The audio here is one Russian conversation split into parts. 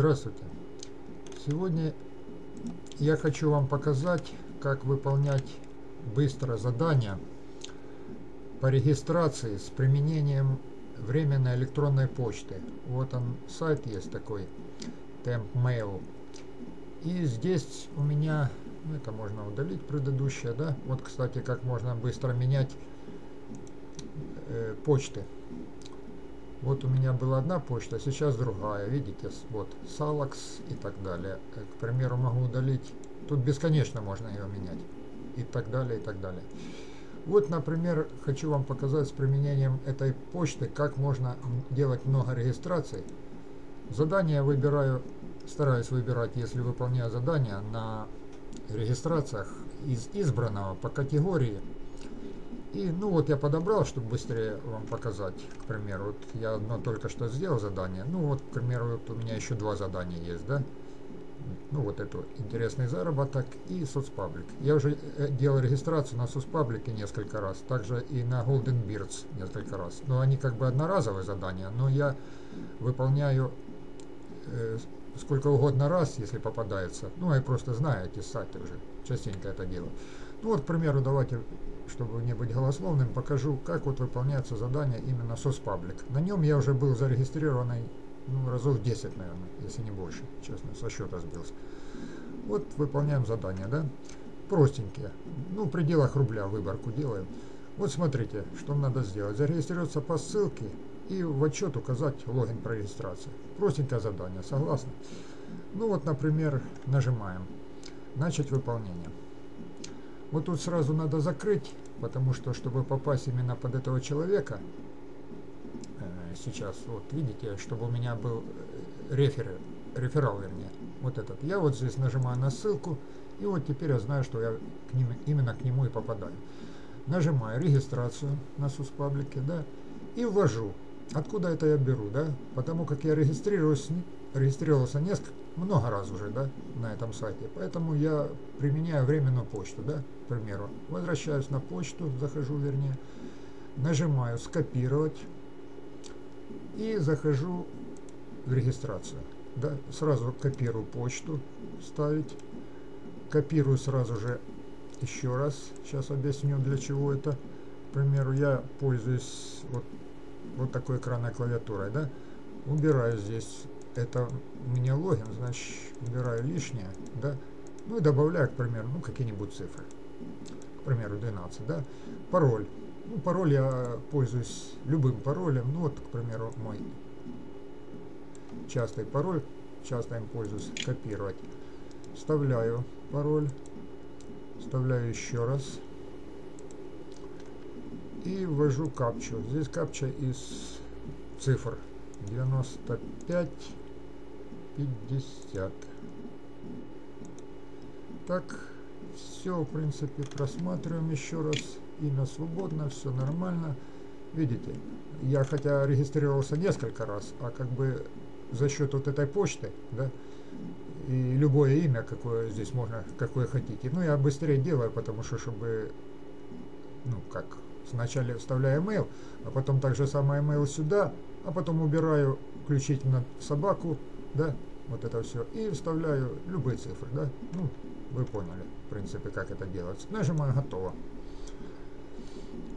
Здравствуйте! Сегодня я хочу вам показать, как выполнять быстро задания по регистрации с применением временной электронной почты. Вот он, сайт есть такой, TempMail. И здесь у меня, ну это можно удалить предыдущее, да? Вот, кстати, как можно быстро менять э, почты. Вот у меня была одна почта, сейчас другая. Видите, вот Salax и так далее. Э, к примеру, могу удалить. Тут бесконечно можно ее менять. И так далее, и так далее. Вот, например, хочу вам показать с применением этой почты, как можно делать много регистраций. Задание выбираю, стараюсь выбирать, если выполняю задания на регистрациях из избранного по категории и, ну вот я подобрал, чтобы быстрее вам показать, к примеру, вот я одно только что сделал задание, ну вот, к примеру, вот у меня еще два задания есть, да, ну вот это интересный заработок и соцпаблик. Я уже э, делал регистрацию на соцпаблике несколько раз, также и на Golden Beards несколько раз. Но они как бы одноразовые задания, но я выполняю э, сколько угодно раз, если попадается. Ну, я просто знаю эти сайты уже, частенько это делаю. Ну вот, к примеру, давайте чтобы не быть голословным, покажу, как вот выполняется задание именно соцпаблик. На нем я уже был зарегистрированный ну, разов 10, наверное, если не больше, честно, со счета сбился. Вот выполняем задание, да? Простенькие. Ну, в пределах рубля выборку делаем. Вот смотрите, что надо сделать. Зарегистрироваться по ссылке и в отчет указать логин про регистрацию. Простенькое задание, согласны? Ну вот, например, нажимаем «Начать выполнение». Вот тут сразу надо закрыть, потому что, чтобы попасть именно под этого человека, э, сейчас, вот видите, чтобы у меня был э, рефер, реферал, вернее, вот этот. Я вот здесь нажимаю на ссылку, и вот теперь я знаю, что я к ним, именно к нему и попадаю. Нажимаю регистрацию на Суспаблике, да, и ввожу. Откуда это я беру, да? Потому как я регистрируюсь, регистрировался несколько, много раз уже, да, на этом сайте. Поэтому я применяю временную почту, да, к примеру. Возвращаюсь на почту, захожу, вернее, нажимаю «Скопировать» и захожу в регистрацию. Да, сразу копирую почту, ставить. Копирую сразу же еще раз. Сейчас объясню, для чего это. К примеру, я пользуюсь вот, вот такой экранной клавиатурой, да. Убираю здесь. Это у меня логин, значит, убираю лишнее, да, ну и добавляю, к примеру, ну, какие-нибудь цифры, к примеру, 12, да, пароль, ну, пароль я пользуюсь любым паролем, ну, вот, к примеру, мой частый пароль, часто им пользуюсь, копировать, вставляю пароль, вставляю еще раз, и ввожу капчу, здесь капча из цифр 95 50. Так, все, в принципе, просматриваем еще раз. Имя свободно, все нормально. Видите, я хотя регистрировался несколько раз, а как бы за счет вот этой почты, да, и любое имя, какое здесь можно, какое хотите. Ну, я быстрее делаю, потому что, чтобы, ну, как, сначала вставляю email, а потом так же самое email сюда, а потом убираю включительно собаку, да, вот это все, и вставляю любые цифры, да, ну, вы поняли, в принципе, как это делается. Нажимаю «Готово».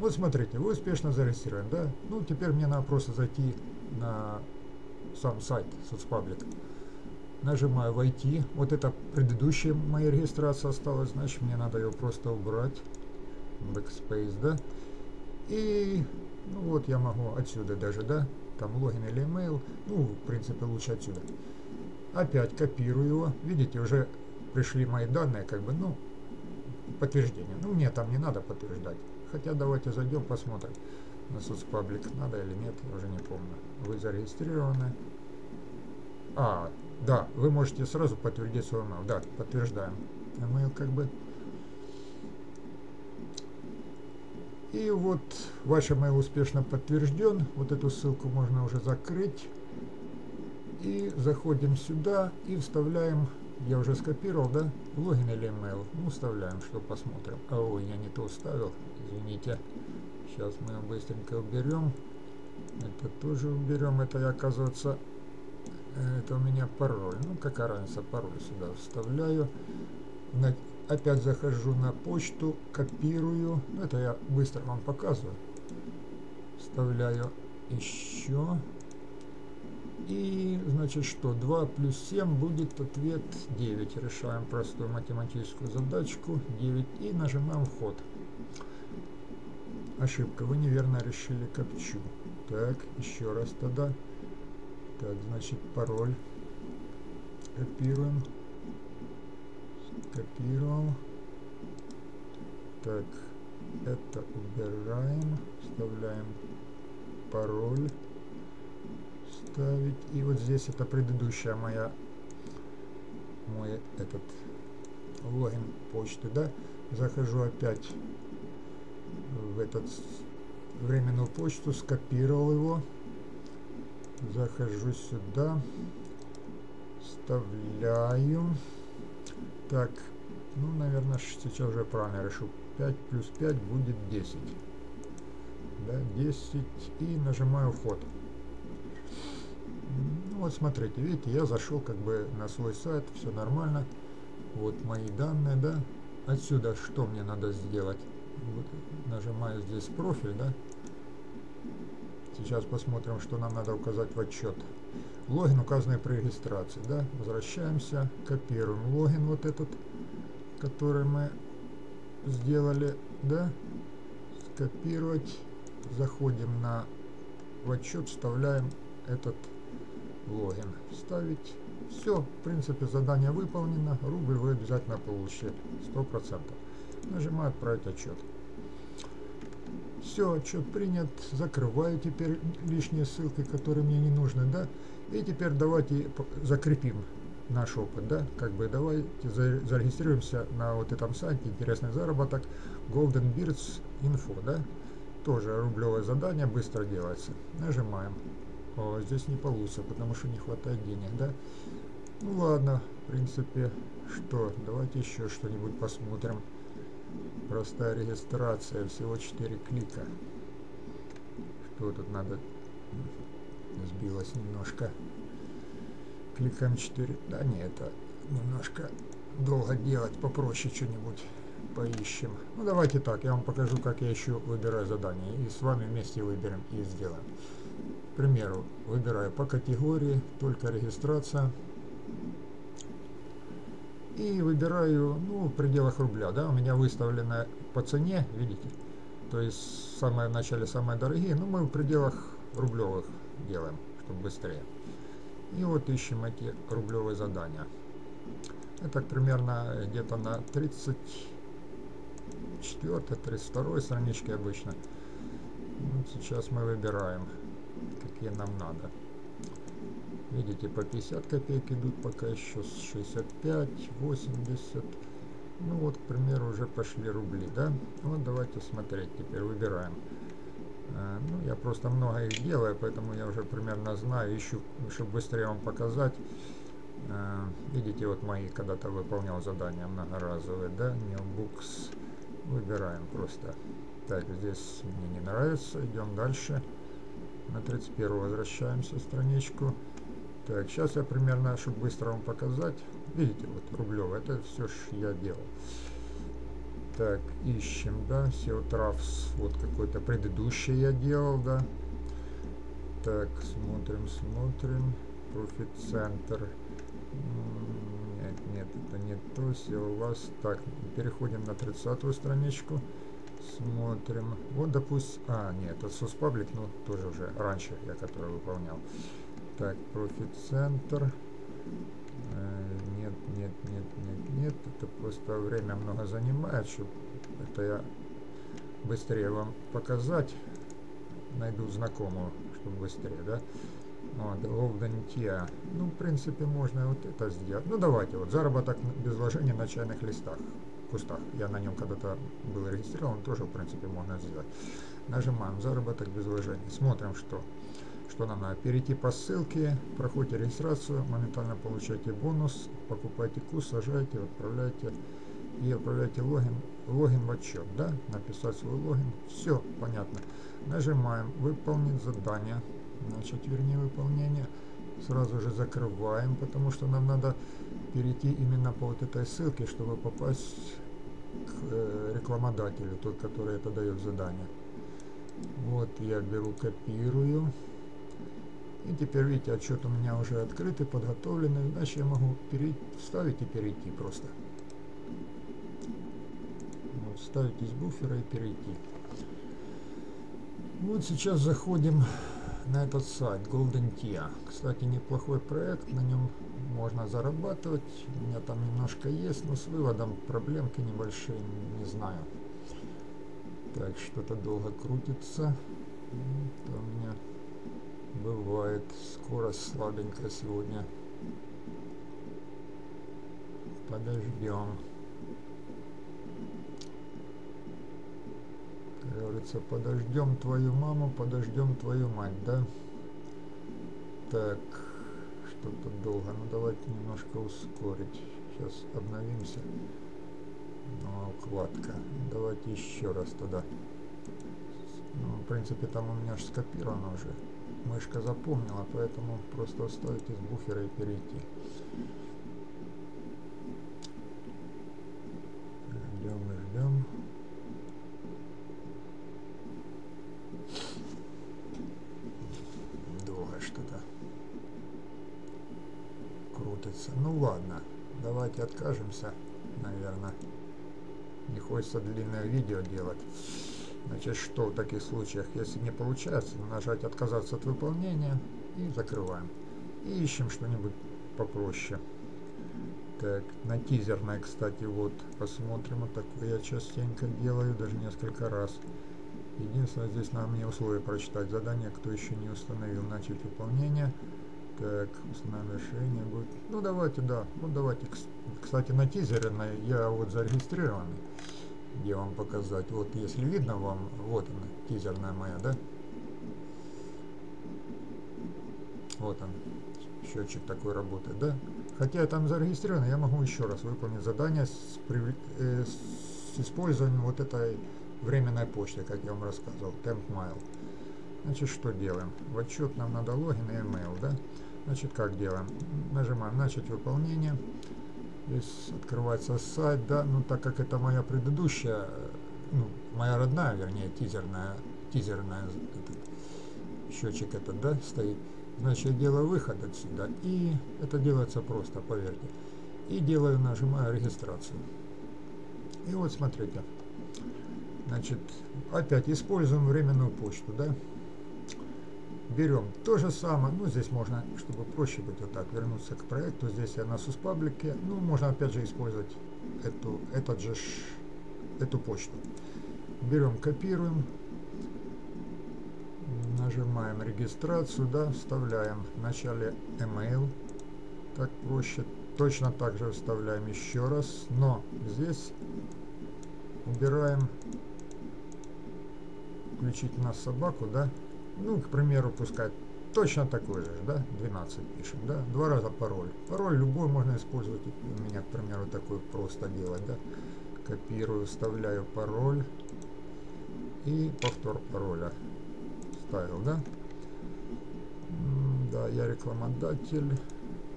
Вот смотрите, вы успешно зарегистрированы, да? Ну, теперь мне надо просто зайти на сам сайт соцпаблик. Нажимаю «Войти». Вот это предыдущая моя регистрация осталась, значит, мне надо ее просто убрать. Backspace, да? И, ну вот, я могу отсюда даже, да? Там логин или email. Ну, в принципе, лучше отсюда. Опять копирую его. Видите, уже пришли мои данные, как бы, ну, подтверждение. Ну, мне там не надо подтверждать. Хотя давайте зайдем, посмотрим на соцпаблик, надо или нет, уже не помню. Вы зарегистрированы. А, да, вы можете сразу подтвердить свой email. Да, подтверждаем. Email как бы. И вот ваш email успешно подтвержден. Вот эту ссылку можно уже закрыть. И заходим сюда и вставляем, я уже скопировал, да, логин или email. Ну, вставляем, что посмотрим. А, ой, я не то вставил, извините. Сейчас мы его быстренько уберем. Это тоже уберем, это оказывается, это у меня пароль. Ну, какая разница, пароль сюда вставляю. Опять захожу на почту, копирую. Это я быстро вам показываю. Вставляю еще. И, значит, что? 2 плюс 7 будет ответ 9. Решаем простую математическую задачку. 9. И нажимаем вход. Ошибка. Вы неверно решили копчу. Так, еще раз тогда. Так, значит, пароль. Копируем. Копировал. Так, это убираем. Вставляем пароль ставить. И вот здесь это предыдущая моя мой этот логин почты, да. Захожу опять в этот временную почту, скопировал его, захожу сюда, вставляю. Так, ну, наверное, сейчас уже правильно решу. 5 плюс 5 будет 10. Да, 10 и нажимаю вход. Ну, вот смотрите, видите, я зашел как бы на свой сайт, все нормально. Вот мои данные, да. Отсюда что мне надо сделать? Вот, нажимаю здесь профиль, да. Сейчас посмотрим, что нам надо указать в отчет. Логин, указанный при регистрации, да. Возвращаемся, копируем логин вот этот, который мы сделали, да. Скопировать. Заходим на в отчет, вставляем этот логин. Вставить. Все, в принципе, задание выполнено. Рубль вы обязательно получите. 100%. Нажимаю «Отправить отчет». Все, отчет принят. Закрываю теперь лишние ссылки, которые мне не нужны, да. И теперь давайте закрепим наш опыт, да. Как бы давайте зарегистрируемся на вот этом сайте «Интересный заработок» Golden Beards Info, да. Тоже рублевое задание, быстро делается. Нажимаем. О, здесь не получится, потому что не хватает денег, да? Ну ладно, в принципе, что, давайте еще что-нибудь посмотрим. Простая регистрация, всего 4 клика. Что тут надо? Сбилось немножко. Кликаем 4. Да не, это немножко долго делать, попроще что-нибудь поищем. Ну давайте так, я вам покажу, как я еще выбираю задание. И с вами вместе выберем и сделаем. К примеру, выбираю по категории, только регистрация. И выбираю, ну, в пределах рубля, да, у меня выставлено по цене, видите. То есть, в начале самые дорогие, но мы в пределах рублевых делаем, чтобы быстрее. И вот ищем эти рублевые задания. Это примерно где-то на 34-32 страничке обычно. Вот сейчас мы выбираем какие нам надо. Видите, по 50 копеек идут пока еще, 65, 80. Ну вот, к примеру, уже пошли рубли, да? Вот давайте смотреть, теперь выбираем. А, ну, я просто много их делаю, поэтому я уже примерно знаю, ищу, чтобы быстрее вам показать. А, видите, вот мои когда-то выполнял задания многоразовые, да? Newbooks. Выбираем просто. Так, здесь мне не нравится, идем дальше. На 31 возвращаемся страничку. Так, сейчас я примерно, чтобы быстро вам показать. Видите, вот рублевый, это все, что я делал. Так, ищем, да, SEO Travs, вот какой-то предыдущий я делал, да. Так, смотрим, смотрим. Profit Center. Нет, нет, это не то. SEO Last. Так, переходим на 30 страничку. Смотрим. Вот, допустим... А, нет, это соцпаблик, ну, тоже уже раньше я который выполнял. Так, Profit Center. Нет, нет, нет, нет. Это просто время много занимает, чтобы это я быстрее вам показать. Найду знакомую, чтобы быстрее, да? Вот, Tia. Ну, в принципе, можно вот это сделать. Ну, давайте, вот заработок без вложения на чайных листах кустах. Я на нем когда-то был регистрирован, тоже, в принципе, можно сделать. Нажимаем «Заработок без вложений». Смотрим, что, что нам надо. Перейти по ссылке, проходите регистрацию, моментально получаете бонус, покупайте куст, сажайте, отправляйте и отправляйте логин, логин в отчет, да, написать свой логин. Все понятно. Нажимаем «Выполнить задание», значит, вернее, выполнение. сразу же закрываем, потому что нам надо перейти именно по вот этой ссылке, чтобы попасть к э, рекламодателю, тот, который это дает задание. Вот я беру, копирую. И теперь, видите, отчет у меня уже открытый, подготовленный. Значит, я могу перейти, вставить и перейти просто. Вот, вставить из буфера и перейти. Вот сейчас заходим на этот сайт Golden Tia. Кстати, неплохой проект, на нем можно зарабатывать. У меня там немножко есть, но с выводом проблемки небольшие, не знаю. Так, что-то долго крутится. Это у меня бывает скорость слабенькая сегодня. Подождем. говорится, подождем твою маму, подождем твою мать, да? Так, что-то долго. Ну, давайте немножко ускорить. Сейчас обновимся. Ну, укладка. Давайте еще раз туда. Ну, в принципе, там у меня же скопировано уже. Мышка запомнила, поэтому просто оставить из буфера и перейти. Ждем и ждем. крутится. Ну ладно, давайте откажемся, наверное. Не хочется длинное видео делать. Значит, что в таких случаях, если не получается, нажать «Отказаться от выполнения» и закрываем. И ищем что-нибудь попроще. Так, на тизерной, кстати, вот, посмотрим. Вот такое я частенько делаю, даже несколько раз. Единственное, здесь надо мне условия прочитать. Задание, кто еще не установил, начать выполнение. Так, основное решение будет. Ну давайте, да. Ну давайте. Кстати, на тизере на, я вот зарегистрированный. Где вам показать. Вот если видно вам, вот она, тизерная моя, да? Вот он. Счетчик такой работает, да? Хотя я там зарегистрирован, я могу еще раз выполнить задание с, э, с использованием вот этой временной почты, как я вам рассказывал, TempMail. Значит, что делаем? В отчет нам надо логин и email, да? Значит, как делаем? Нажимаем «Начать выполнение». Здесь открывается сайт, да, ну так как это моя предыдущая, ну, моя родная, вернее, тизерная, тизерная, этот, счетчик этот, да, стоит. Значит, я делаю выход отсюда, и это делается просто, поверьте. И делаю, нажимаю регистрацию. И вот смотрите, значит, опять используем временную почту, да, берем. То же самое, ну здесь можно, чтобы проще быть вот так, вернуться к проекту, здесь я на сус-паблике, ну можно опять же использовать эту, этот же, эту почту. Берем, копируем, нажимаем регистрацию, да, вставляем в начале email, так проще, точно так же вставляем еще раз, но здесь убираем включить на собаку, да, ну, к примеру, пускай точно такой же, да, 12 пишем, да, два раза пароль. Пароль любой можно использовать, у меня, к примеру, такой просто делать, да, копирую, вставляю пароль и повтор пароля ставил, да. Да, я рекламодатель,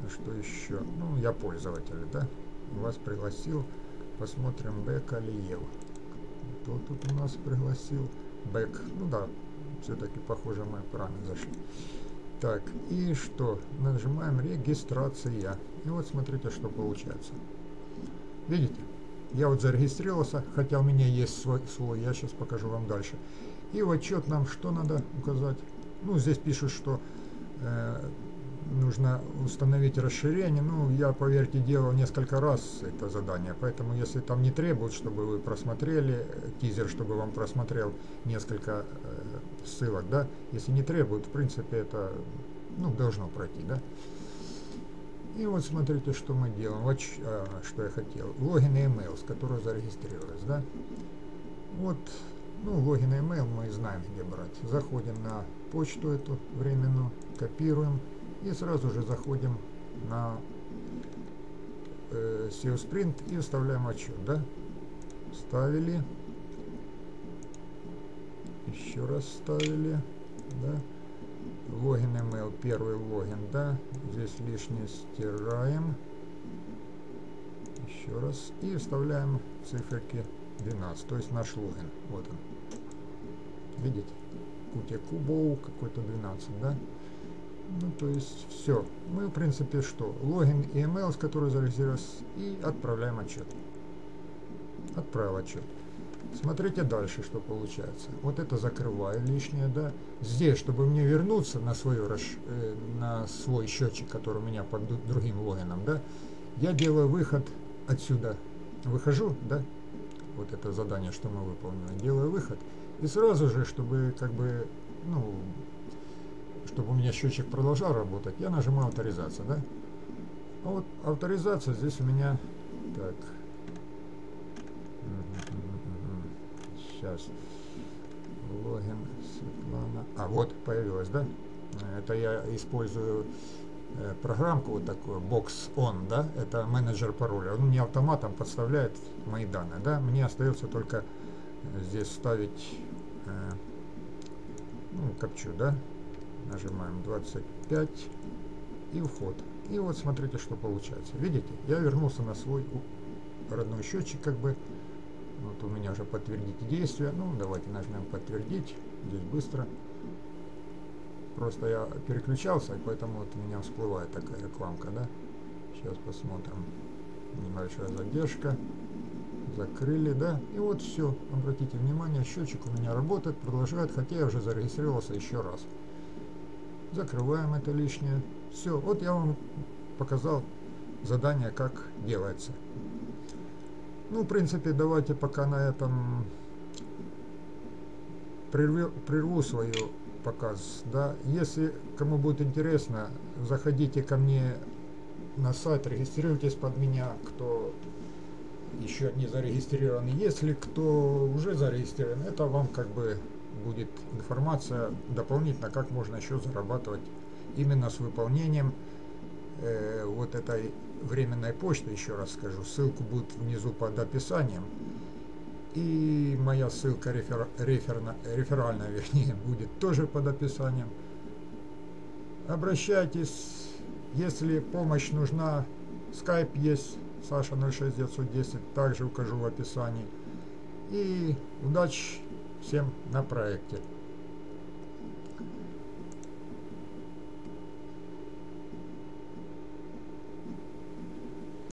что еще? Ну, я пользователь, да, вас пригласил, посмотрим Бэк Алиев. Кто тут у нас пригласил? Бэк, ну да, все-таки, похоже, мы правильно зашли. Так, и что? Нажимаем регистрация. И вот смотрите, что получается. Видите? Я вот зарегистрировался, хотя у меня есть свой, свой я сейчас покажу вам дальше. И в отчет нам что надо указать? Ну, здесь пишут, что э, нужно установить расширение. Ну, я, поверьте, делал несколько раз это задание, поэтому если там не требуют, чтобы вы просмотрели, э, тизер, чтобы вам просмотрел несколько э, ссылок, да, если не требуют, в принципе, это, ну, должно пройти, да. И вот смотрите, что мы делаем, вот а, что я хотел, логин и email, с которого зарегистрировались, да. Вот, ну, логин и email мы знаем, где брать. Заходим на почту эту временную, копируем, и сразу же заходим на э, SEO Sprint и вставляем отчет, да? Ставили. Еще раз ставили, да? Логин email, первый логин, да. Здесь лишнее стираем. Еще раз. И вставляем циферки 12, то есть наш логин. Вот он. Видите? Кутя Кубоу какой-то 12, да? Ну, то есть все. Мы, в принципе, что? Логин и email, с которой зарегистрировались, и отправляем отчет. Отправил отчет. Смотрите дальше, что получается. Вот это закрываю лишнее, да. Здесь, чтобы мне вернуться на, свою, э, на свой счетчик, который у меня под другим логином, да, я делаю выход отсюда. Выхожу, да, вот это задание, что мы выполнили. Делаю выход. И сразу же, чтобы как бы, ну, чтобы у меня счетчик продолжал работать, я нажимаю авторизация, да. А вот авторизация здесь у меня, так, сейчас, логин Светлана, а вот появилась, да. Это я использую э, программку вот такую, Box On, да, это менеджер пароля. Он мне автоматом подставляет мои данные, да. Мне остается только здесь ставить, э, ну, копчу, да, нажимаем 25 и вход. И вот смотрите, что получается. Видите, я вернулся на свой родной счетчик, как бы. Вот у меня уже подтвердить действие. Ну, давайте нажмем подтвердить. Здесь быстро. Просто я переключался, и поэтому вот у меня всплывает такая рекламка, да. Сейчас посмотрим. Небольшая задержка. Закрыли, да. И вот все. Обратите внимание, счетчик у меня работает, продолжает, хотя я уже зарегистрировался еще раз. Закрываем это лишнее. Все, вот я вам показал задание, как делается. Ну, в принципе, давайте пока на этом прерву, прерву свою показ. Да? Если кому будет интересно, заходите ко мне на сайт, регистрируйтесь под меня, кто еще не зарегистрирован. Если кто уже зарегистрирован, это вам как бы будет информация дополнительно, как можно еще зарабатывать именно с выполнением э, вот этой временной почты, еще раз скажу, ссылку будет внизу под описанием. И моя ссылка рефер, реферна, реферальная, вернее, будет тоже под описанием. Обращайтесь, если помощь нужна, скайп есть, Саша 06910, также укажу в описании. И удачи! всем на проекте.